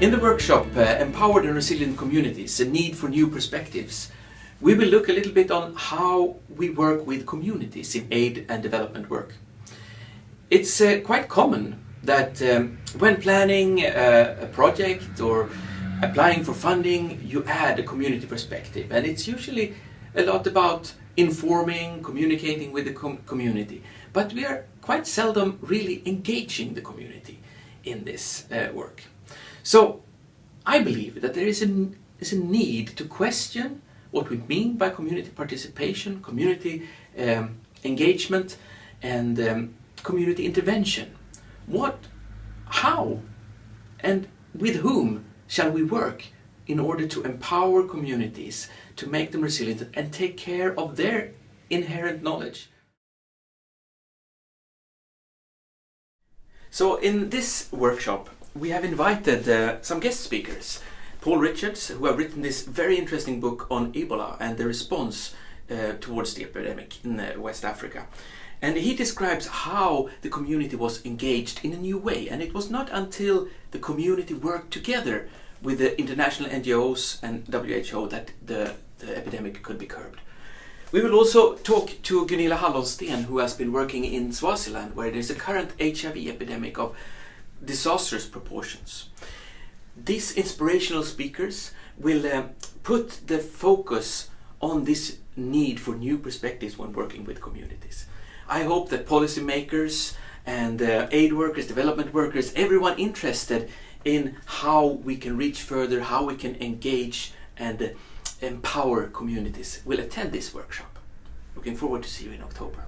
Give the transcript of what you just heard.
In the workshop uh, Empowered and Resilient Communities, a need for new perspectives, we will look a little bit on how we work with communities in aid and development work. It's uh, quite common that um, when planning uh, a project or applying for funding, you add a community perspective and it's usually a lot about informing, communicating with the com community. But we are quite seldom really engaging the community in this uh, work. So I believe that there is a, is a need to question what we mean by community participation, community um, engagement and um, community intervention. What, how and with whom shall we work in order to empower communities, to make them resilient and take care of their inherent knowledge? So in this workshop we have invited uh, some guest speakers. Paul Richards, who have written this very interesting book on Ebola and the response uh, towards the epidemic in uh, West Africa. And he describes how the community was engaged in a new way. And it was not until the community worked together with the international NGOs and WHO that the, the epidemic could be curbed. We will also talk to Gunilla Hallonsten, who has been working in Swaziland, where there's a current HIV epidemic of disastrous proportions. These inspirational speakers will uh, put the focus on this need for new perspectives when working with communities. I hope that policymakers and uh, aid workers, development workers, everyone interested in how we can reach further, how we can engage and empower communities will attend this workshop. Looking forward to see you in October.